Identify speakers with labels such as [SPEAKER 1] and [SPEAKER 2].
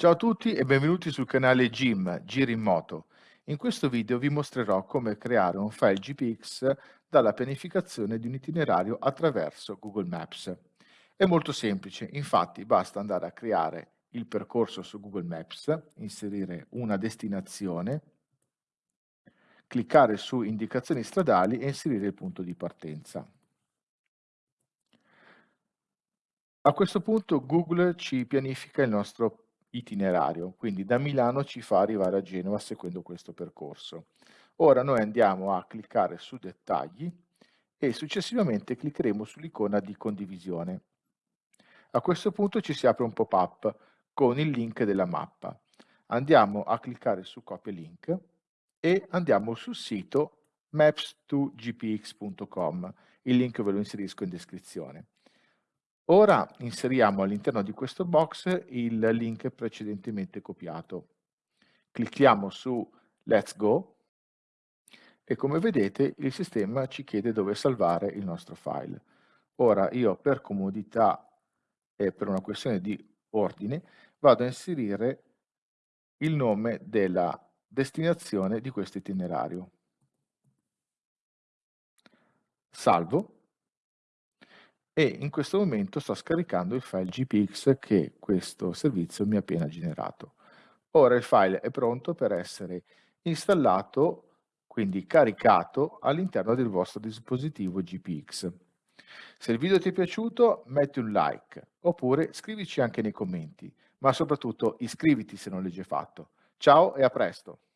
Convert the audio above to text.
[SPEAKER 1] Ciao a tutti e benvenuti sul canale Jim, Giri in Moto. In questo video vi mostrerò come creare un file GPX dalla pianificazione di un itinerario attraverso Google Maps. È molto semplice, infatti basta andare a creare il percorso su Google Maps, inserire una destinazione, cliccare su indicazioni stradali e inserire il punto di partenza. A questo punto Google ci pianifica il nostro itinerario, quindi da Milano ci fa arrivare a Genova seguendo questo percorso. Ora noi andiamo a cliccare su dettagli e successivamente cliccheremo sull'icona di condivisione. A questo punto ci si apre un pop-up con il link della mappa. Andiamo a cliccare su copia link e andiamo sul sito maps2gpx.com. Il link ve lo inserisco in descrizione. Ora inseriamo all'interno di questo box il link precedentemente copiato. Clicchiamo su Let's Go e come vedete il sistema ci chiede dove salvare il nostro file. Ora io per comodità e per una questione di ordine vado a inserire il nome della destinazione di questo itinerario. Salvo e in questo momento sto scaricando il file GPX che questo servizio mi ha appena generato. Ora il file è pronto per essere installato, quindi caricato all'interno del vostro dispositivo GPX. Se il video ti è piaciuto metti un like oppure scrivici anche nei commenti, ma soprattutto iscriviti se non l'hai già fatto. Ciao e a presto!